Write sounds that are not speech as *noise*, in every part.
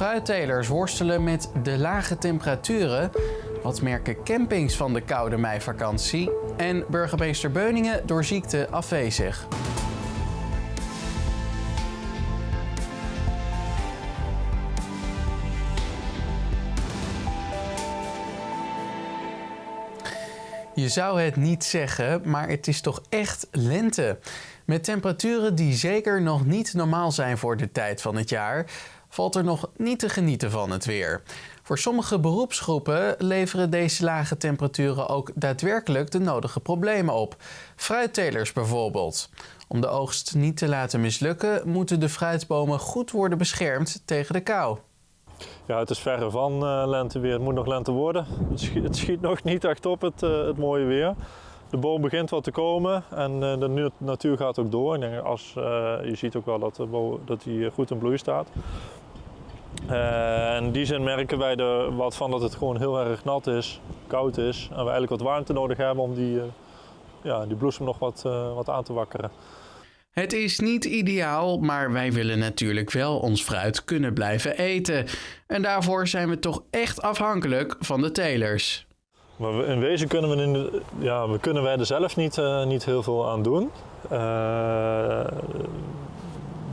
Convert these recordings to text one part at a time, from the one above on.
Fruittelers worstelen met de lage temperaturen. Wat merken campings van de koude meivakantie? En burgemeester Beuningen door ziekte afwezig. Je zou het niet zeggen, maar het is toch echt lente. Met temperaturen die zeker nog niet normaal zijn voor de tijd van het jaar, valt er nog niet te genieten van het weer. Voor sommige beroepsgroepen leveren deze lage temperaturen ook daadwerkelijk de nodige problemen op. Fruittelers bijvoorbeeld. Om de oogst niet te laten mislukken, moeten de fruitbomen goed worden beschermd tegen de kou. Ja, het is verre van uh, lenteweer. Het moet nog lente worden. Het schiet, nog niet echt op, het, uh, het, mooie weer. De boom begint wat te komen en uh, de natuur gaat ook door. Ik denk, als, je ziet ook wel dat, de boom, dat die goed in bloei staat. in die zin merken wij er wat van dat het gewoon heel erg nat is, koud is. En we eigenlijk wat warmte nodig hebben om die, ja, die bloesem nog wat, wat aan te wakkeren. Het is niet ideaal, maar wij willen natuurlijk wel ons fruit kunnen blijven eten. En daarvoor zijn we toch echt afhankelijk van de telers. Maar in wezen kunnen we, in de, ja, we kunnen wij er zelf niet, uh, niet heel veel aan doen. Uh,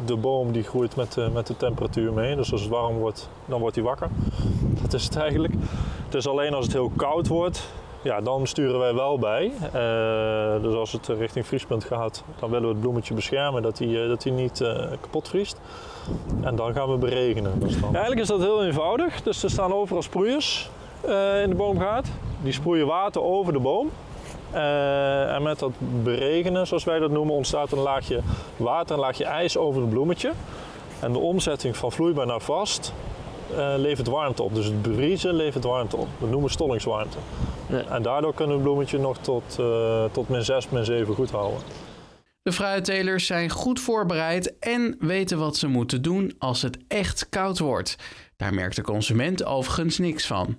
de boom die groeit met, uh, met de temperatuur mee. Dus als het warm wordt, dan wordt hij wakker. Dat is het eigenlijk. Het is alleen als het heel koud wordt, ja, dan sturen wij wel bij. Uh, dus als het richting vriespunt gaat, dan willen we het bloemetje beschermen dat hij, uh, dat niet uh, kapot vriest. En dan gaan we beregenen. Dus eigenlijk is dat heel eenvoudig. Dus er staan overal sproeiers in de boomgaard. Die sproeien water over de boom. en met dat beregenen, zoals wij dat noemen, ontstaat een laagje water, een laagje ijs over het bloemetje. En de omzetting van vloeibaar naar vast uh, levert warmte op. Dus het bevriezen levert warmte op. Dat noemen we stollingswarmte. Ja. En daardoor kunnen we het bloemetje nog tot, uh, tot min 6, min 7 goed houden. De fruittelers zijn goed voorbereid en weten wat ze moeten doen als het echt koud wordt. Daar merkt de consument overigens niks van.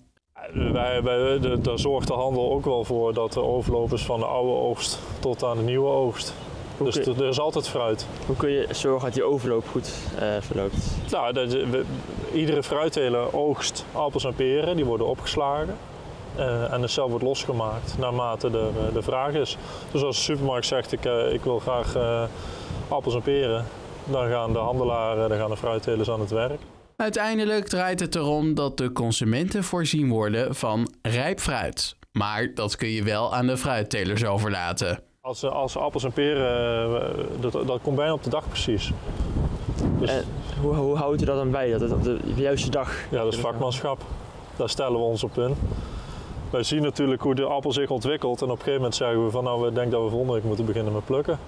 Wij, wij, de, daar zorgt de handel ook wel voor dat de overloop is van de oude oogst tot aan de nieuwe oogst. Dus je, er is altijd fruit. Hoe kun je zorgen dat die overloop goed uh, verloopt? Nou, de, iedere fruitteler oogst appels en peren, die worden opgeslagen. Uh, en de cel wordt losgemaakt naarmate de, de vraag is. Dus als de supermarkt zegt ik, uh, ik wil graag appels en peren, dan gaan de handelaren, dan gaan de fruittelers aan het werk. Uiteindelijk draait het erom dat de consumenten voorzien worden van rijp fruit. Maar dat kun je wel aan de fruittelers overlaten. Als, als appels en peren, dat, dat komt bijna op de dag precies. Dus... En hoe, hoe houdt u dat dan bij, dat het op de juiste dag? Ja, dat is vakmanschap. Daar stellen we ons op in. Wij zien natuurlijk hoe de appel zich ontwikkelt en op een gegeven moment zeggen we van nou, we denken dat we volgende week moeten beginnen met plukken.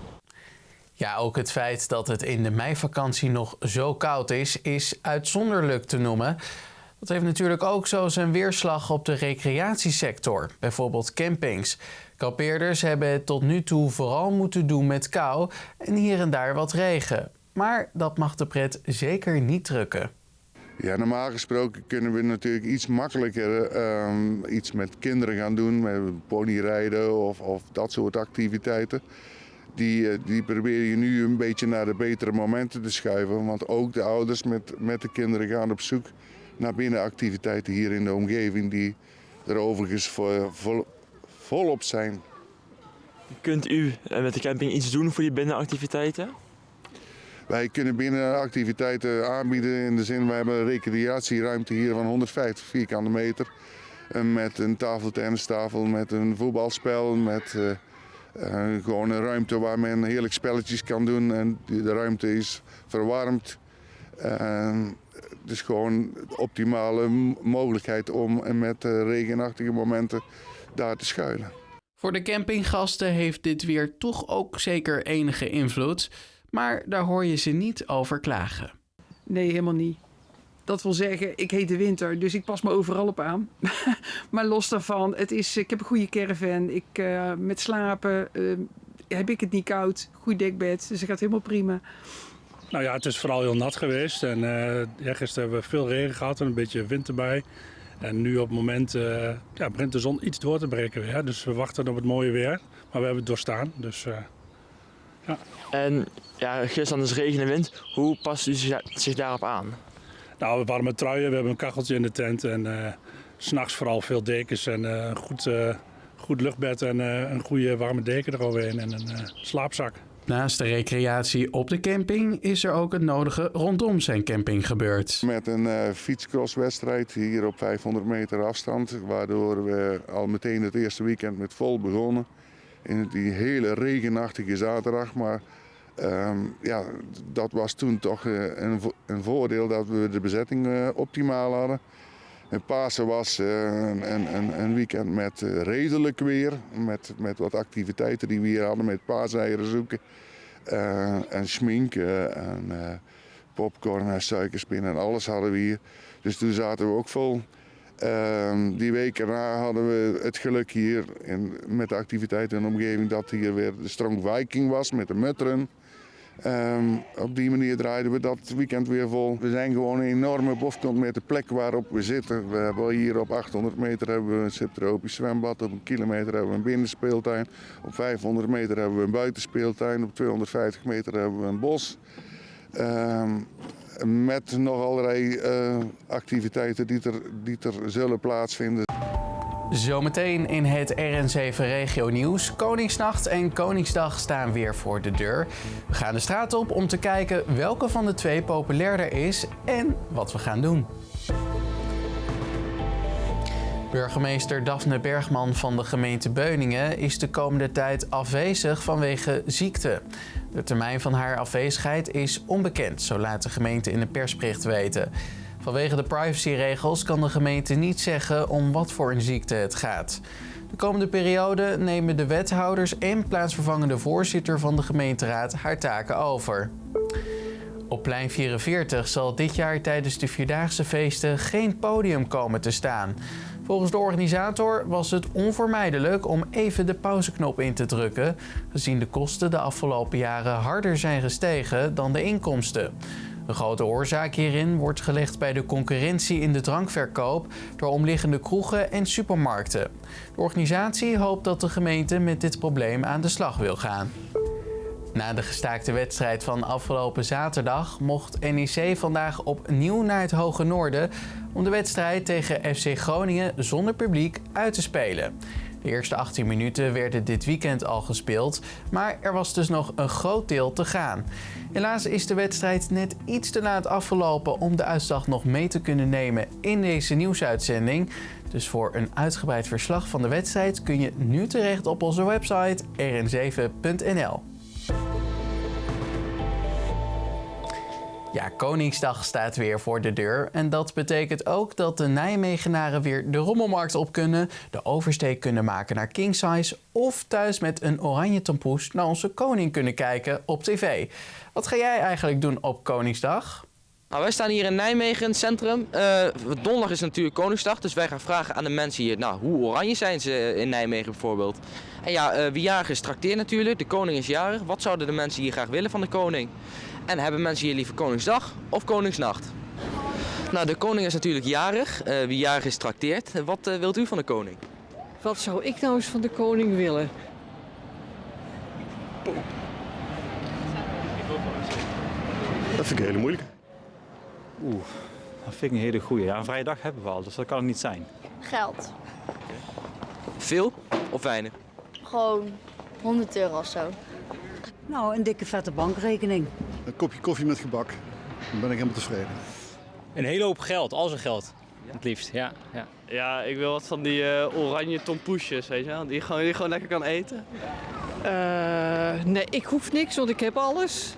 Ja, ook het feit dat het in de meivakantie nog zo koud is, is uitzonderlijk te noemen. Dat heeft natuurlijk ook zo zijn weerslag op de recreatiesector, bijvoorbeeld campings. Kampeerders hebben het tot nu toe vooral moeten doen met kou en hier en daar wat regen. Maar dat mag de pret zeker niet drukken. Ja, normaal gesproken kunnen we natuurlijk iets makkelijker um, iets met kinderen gaan doen, met ponyrijden of, of dat soort activiteiten. Die, die probeer je nu een beetje naar de betere momenten te schuiven, want ook de ouders met, met de kinderen gaan op zoek naar binnenactiviteiten hier in de omgeving die er overigens vol, vol, volop zijn. Kunt u met de camping iets doen voor die binnenactiviteiten? Wij kunnen binnenactiviteiten aanbieden in de zin, we hebben een recreatieruimte hier van 150 vierkante meter. Met een tafeltennistafel, met een voetbalspel, met uh, uh, gewoon een ruimte waar men heerlijk spelletjes kan doen. En de ruimte is verwarmd. Uh, het is gewoon de optimale mogelijkheid om met regenachtige momenten daar te schuilen. Voor de campinggasten heeft dit weer toch ook zeker enige invloed. Maar daar hoor je ze niet over klagen. Nee, helemaal niet. Dat wil zeggen, ik heet de winter, dus ik pas me overal op aan. *laughs* maar los daarvan, het is, ik heb een goede caravan. Ik, uh, met slapen uh, heb ik het niet koud. Goed dekbed, dus het gaat helemaal prima. Nou ja, het is vooral heel nat geweest. En uh, ja, gisteren hebben we veel regen gehad en een beetje wind erbij. En nu op het moment uh, ja, begint de zon iets door te breken weer. Dus we wachten op het mooie weer. Maar we hebben het doorstaan. Dus, uh, ja. En ja, gisteren is regen en wind. Hoe past u zich daarop aan? Nou, warme truien, we hebben een kacheltje in de tent en eh, s s'nachts vooral veel dekens en eh, een goed, eh, goed luchtbed en eh, een goede warme deken eroverheen en een eh, slaapzak. Naast de recreatie op de camping is er ook het nodige rondom zijn camping gebeurd. Met een eh fietscrosswedstrijd hier op 500 meter afstand. Waardoor we al meteen het eerste weekend met vol begonnen. In die hele regenachtige zaterdag. Maar ehm, ja, dat was toen toch eh, een, een voordeel dat we de bezetting eh, optimaal hadden. En Pasen was eh, een, een, een- weekend met redelijk weer. Met, met wat activiteiten die we hier hadden. Met paaseieren zoeken. en schminken. En, popcorn en suikerspinnen en alles hadden we hier. Dus toen zaten we ook vol. Ehm, die week erna hadden we het geluk hier in, met de activiteiten in de omgeving dat hier weer de Strong Viking was met de mutteren. Ehm, op die manier draaiden we dat weekend weer vol. We zijn gewoon een enorme bofkont met de plek waarop we zitten. We hebben hier op 800 meter hebben we een subtropisch zwembad. Op een kilometer hebben we een binnenspeeltuin. Op 500 meter hebben we een buitenspeeltuin. Op 250 meter hebben we een bos. Ehm, met nog allerlei eh, activiteiten die er, die er zullen plaatsvinden. Zometeen in het RN7 Regio Nieuws. Koningsnacht en Koningsdag staan weer voor de deur. We gaan de straat op om te kijken welke van de twee populairder is en wat we gaan doen. Burgemeester Daphne Bergman van de gemeente Beuningen is de komende tijd afwezig vanwege ziekte. De termijn van haar afwezigheid is onbekend, zo laat de gemeente in een persbericht weten. Vanwege de privacyregels kan de gemeente niet zeggen om wat voor een ziekte het gaat. De komende periode nemen de wethouders en plaatsvervangende voorzitter van de gemeenteraad haar taken over. Op plein 44 zal dit jaar tijdens de Vierdaagse feesten geen podium komen te staan. Volgens de organisator was het onvermijdelijk om even de pauzeknop in te drukken, gezien de kosten de afgelopen jaren harder zijn gestegen dan de inkomsten. Een grote oorzaak hierin wordt gelegd bij de concurrentie in de drankverkoop door omliggende kroegen en supermarkten. De organisatie hoopt dat de gemeente met dit probleem aan de slag wil gaan. Na de gestaakte wedstrijd van afgelopen zaterdag mocht NEC vandaag opnieuw naar het Hoge Noorden om de wedstrijd tegen FC Groningen zonder publiek uit te spelen. De eerste 18 minuten werden dit weekend al gespeeld, maar er was dus nog een groot deel te gaan. Helaas is de wedstrijd net iets te laat afgelopen om de uitslag nog mee te kunnen nemen in deze nieuwsuitzending. Dus voor een uitgebreid verslag van de wedstrijd kun je nu terecht op onze website rn7.nl. Ja, Koningsdag staat weer voor de deur. En dat betekent ook dat de Nijmegenaren weer de rommelmarkt op kunnen, de oversteek kunnen maken naar Kingsize of thuis met een oranje tompoes naar onze koning kunnen kijken op tv. Wat ga jij eigenlijk doen op Koningsdag? Nou, wij staan hier in Nijmegen, centrum. Eh, donderdag is natuurlijk Koningsdag, dus wij gaan vragen aan de mensen hier, nou, hoe oranje zijn ze in Nijmegen bijvoorbeeld? En ja, eh, wie jarig is, natuurlijk. De koning is jarig. Wat zouden de mensen hier graag willen van de koning? En hebben mensen hier liever Koningsdag of Koningsnacht? Nou, de koning is natuurlijk jarig. Eh, wie jarig is, trakteert. Wat eh, wilt u van de koning? Wat zou ik nou eens van de koning willen? Dat vind ik een hele moeilijke. Oeh, dat vind ik een hele goeie. Ja, een vrije dag hebben we al, dus dat kan het niet zijn. Geld. Veel of weinig? Gewoon 100 euro of zo. Nou, een dikke vette bankrekening. Een kopje koffie met gebak. Dan ben ik helemaal tevreden. Een hele hoop geld, al zijn geld. Het liefst, ja. ja. Ja, ik wil wat van die eh, oranje tompoesjes, weet je wel. Die je gewoon, die gewoon lekker kan eten. Eh, nee, ik hoef niks, want ik heb alles.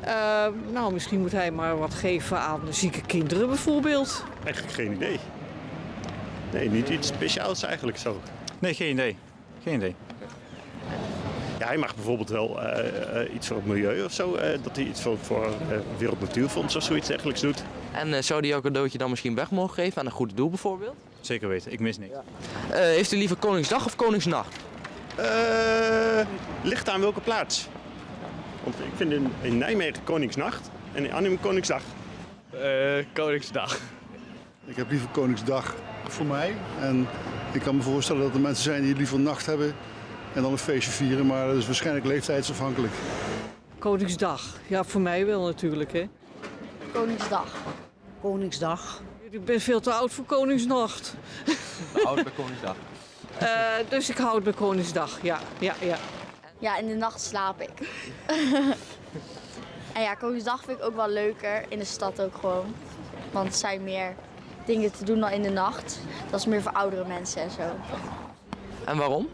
Eh, nou, misschien moet hij maar wat geven aan zieke kinderen bijvoorbeeld. Eigenlijk geen idee. Nee, niet iets speciaals eigenlijk zo. Nee, geen idee. Geen idee. Ja, hij mag bijvoorbeeld wel eh, eh, iets voor het milieu of zo. eh, dat hij iets voor, voor eh, Wereld Natuurfonds of zoiets dergelijks doet. En eh, zou die jouw cadeautje dan misschien weg mogen geven aan een goed doel bijvoorbeeld? Zeker weten, ik mis niks. Eh, heeft u liever Koningsdag of Koningsnacht? Eh, ligt aan welke plaats? Want ik vind in, in Nijmegen Koningsnacht en in Arnhem Koningsdag. Eh, Koningsdag. Ik heb liever Koningsdag voor mij. En ik kan me voorstellen dat er mensen zijn die liever nacht hebben en dan een feestje vieren. Maar dat is waarschijnlijk leeftijdsafhankelijk. Koningsdag, ja, voor mij wel natuurlijk, hè. Koningsdag. Koningsdag. Ik ben veel te oud voor Koningsnacht. Oud bij Koningsdag. *laughs* Eh, dus ik houd bij Koningsdag, ja. ja, ja. Ja, in de nacht slaap ik. *laughs* en ja, Koningsdag vind ik ook wel leuker. In de stad ook gewoon. Want er zijn meer dingen te doen dan in de nacht. Dat is meer voor oudere mensen en zo. En waarom?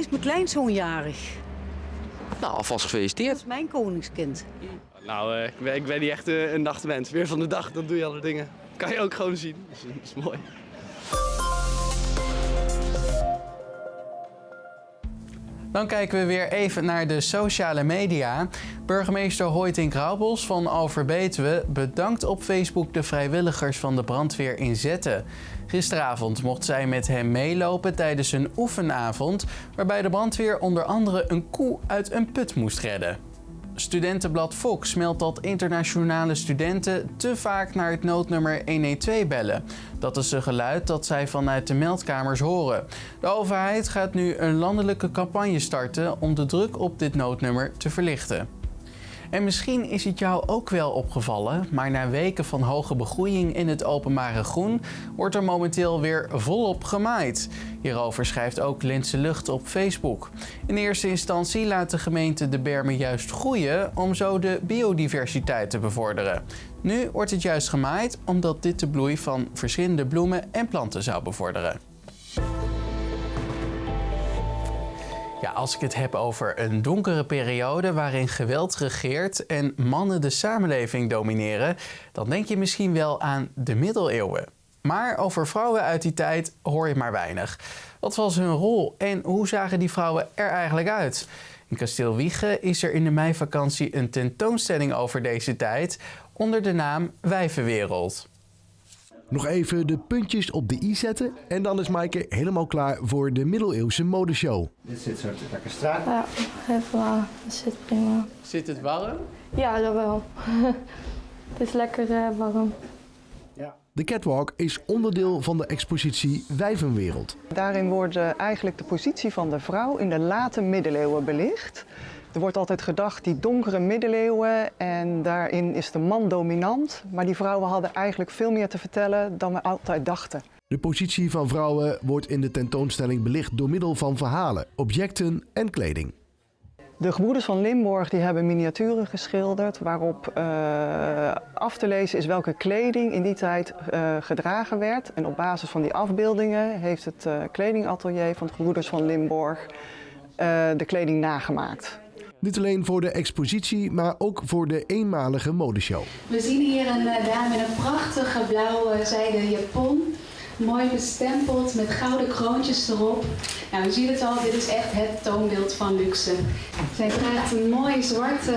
Is mijn kleinzoon jarig. Nou, alvast Dat gefeliciteerd. is mijn koningskind. Nou, eh, ik, ben, ik ben niet echt eh, een nachtmens. Weer van de dag, dan doe je alle dingen. Kan je ook gewoon zien. Dat is mooi. Dan kijken we weer even naar de sociale media. Burgemeester Hoytink Graubels van Overbetuwe bedankt op Facebook de vrijwilligers van de brandweer in Zetten. Gisteravond mocht zij met hem meelopen tijdens een oefenavond waarbij de brandweer onder andere een koe uit een put moest redden. Studentenblad Fox meldt dat internationale studenten te vaak naar het noodnummer 112 bellen. Dat is een geluid dat zij vanuit de meldkamers horen. De overheid gaat nu een landelijke campagne starten om de druk op dit noodnummer te verlichten. En misschien is het jou ook wel opgevallen, maar na weken van hoge begroeiing in het openbare groen wordt er momenteel weer volop gemaaid. Hierover schrijft ook Lintse Lucht op Facebook. In eerste instantie laat de gemeente de bermen juist groeien om zo de biodiversiteit te bevorderen. Nu wordt het juist gemaaid omdat dit de bloei van verschillende bloemen en planten zou bevorderen. Ja, als ik het heb over een donkere periode waarin geweld regeert en mannen de samenleving domineren, dan denk je misschien wel aan de middeleeuwen. Maar over vrouwen uit die tijd hoor je maar weinig. Wat was hun rol en hoe zagen die vrouwen er eigenlijk uit? In Kasteel Wiegen is er in de meivakantie een tentoonstelling over deze tijd onder de naam Wijvenwereld. Nog even de puntjes op de i zetten en dan is Maaike helemaal klaar voor de middeleeuwse modeshow. Dit zit zo lekker strak. Ja, even waar. Dat zit prima. Zit het warm? Ja, dat wel. *laughs* het is lekker eh, warm. De catwalk is onderdeel van de expositie Wijvenwereld. Daarin wordt eh, eigenlijk de positie van de vrouw in de late middeleeuwen belicht. Er wordt altijd gedacht die donkere middeleeuwen en daarin is de man dominant. Maar die vrouwen hadden eigenlijk veel meer te vertellen dan we altijd dachten. De positie van vrouwen wordt in de tentoonstelling belicht door middel van verhalen, objecten en kleding. De gebroeders van Limborg die hebben miniaturen geschilderd waarop eh, af te lezen is welke kleding in die tijd eh, gedragen werd. En op basis van die afbeeldingen heeft het eh, kledingatelier van de gebroeders van Limborg eh, de kleding nagemaakt. Niet alleen voor de expositie, maar ook voor de eenmalige modeshow. We zien hier een eh, dame in een prachtige blauwe zijden japon. Mooi bestempeld met gouden kroontjes erop. Nou, u ziet het al, dit is echt het toonbeeld van luxe. Zij draagt een mooie zwarte,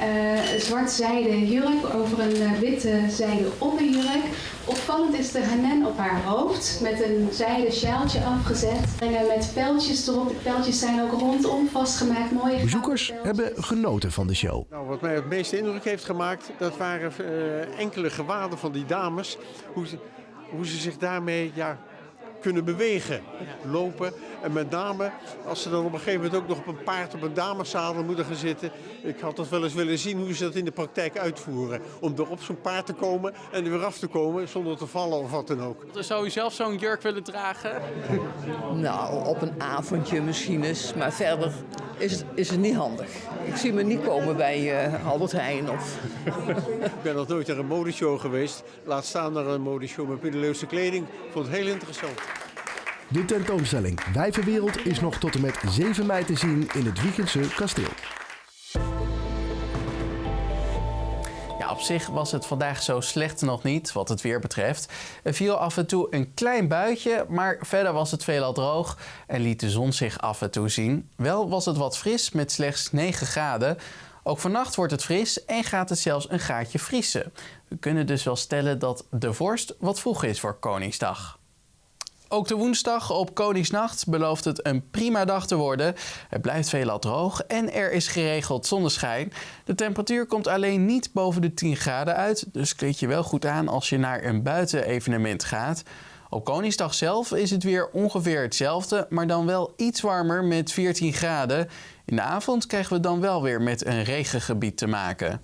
eh, zwart zijden jurk over een eh, witte zijden onderjurk. Opvallend is de hanen op haar hoofd met een zijden sjaaltje afgezet. En eh, met pijltjes erop. De pijltjes zijn ook rondom vastgemaakt. Mooie Bezoekers hebben genoten van de show. Nou, wat mij het meeste indruk heeft gemaakt, dat waren eh, enkele gewaden van die dames. Hoe ze, hoe ze zich daarmee ja, kunnen bewegen, lopen. En met name als ze dan op een gegeven moment ook nog op een paard op een dameszadel moeten gaan zitten. Ik had dat wel eens willen zien hoe ze dat in de praktijk uitvoeren. Om er op zo'n paard te komen en er weer af te komen zonder te vallen of wat dan ook. Zou u zelf zo'n jurk willen dragen? *laughs* Nou, op een avondje misschien eens, maar verder is het, is het niet handig. Ik zie me niet komen bij eh, Albert Heijn of... *laughs* Ik ben nog nooit naar een modeshow geweest. Laat staan naar een modeshow met middeleeuwse kleding. Ik vond het heel interessant. De tentoonstelling Wijvenwereld is nog tot en met 7 mei te zien in het Wiegendse kasteel. Op zich was het vandaag zo slecht nog niet wat het weer betreft. Er viel af en toe een klein buitje, maar verder was het veelal droog en liet de zon zich af en toe zien. Wel was het wat fris met slechts 9 graden. Ook vannacht wordt het fris en gaat het zelfs een gaatje vriezen. We kunnen dus wel stellen dat de vorst wat vroeg is voor Koningsdag. Ook de woensdag op Koningsnacht belooft het een prima dag te worden. Het blijft veelal droog en er is geregeld zonneschijn. De temperatuur komt alleen niet boven de 10 graden uit, dus kleed je wel goed aan als je naar een buitenevenement gaat. Op Koningsdag zelf is het weer ongeveer hetzelfde, maar dan wel iets warmer met 14 graden. In de avond krijgen we dan wel weer met een regengebied te maken.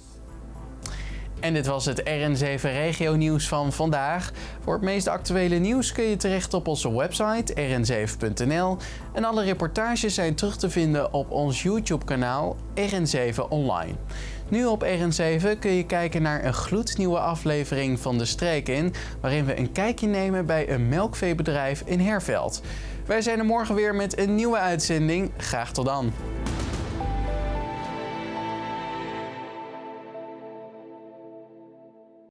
En dit was het RN7 Regio Nieuws van vandaag. Voor het meest actuele nieuws kun je terecht op onze website rn7.nl. En alle reportages zijn terug te vinden op ons YouTube-kanaal RN7 Online. Nu op RN7 kun je kijken naar een gloednieuwe aflevering van De Streek in, waarin we een kijkje nemen bij een melkveebedrijf in Herveld. Wij zijn er morgen weer met een nieuwe uitzending. Graag tot dan.